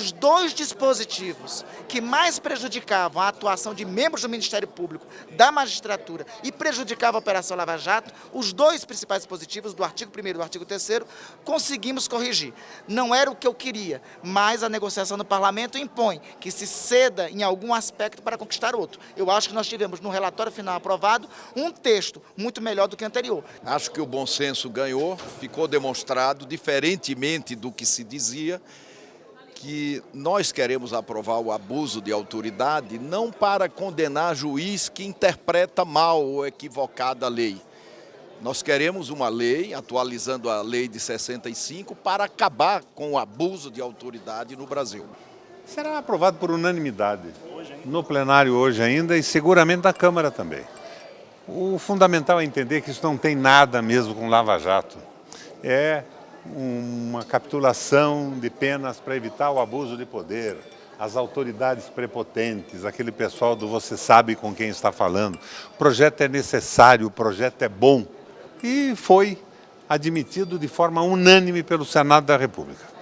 os dois dispositivos que mais prejudicavam a atuação de membros do Ministério Público, da magistratura e prejudicavam a Operação Lava Jato, os dois principais dispositivos, do artigo 1 e do artigo 3 conseguimos corrigir. Não era o que eu queria, mas a negociação no parlamento impõe que se ceda em algum aspecto para conquistar outro. Eu acho que nós tivemos no relatório final aprovado um texto muito melhor do que o anterior. Acho que o bom senso ganhou, ficou demonstrado, diferentemente do que se dizia, que nós queremos aprovar o abuso de autoridade não para condenar juiz que interpreta mal ou equivocada a lei. Nós queremos uma lei, atualizando a lei de 65, para acabar com o abuso de autoridade no Brasil. Será aprovado por unanimidade no plenário hoje ainda e seguramente na Câmara também. O fundamental é entender que isso não tem nada mesmo com Lava Jato. É uma capitulação de penas para evitar o abuso de poder, as autoridades prepotentes, aquele pessoal do você sabe com quem está falando. O projeto é necessário, o projeto é bom e foi admitido de forma unânime pelo Senado da República.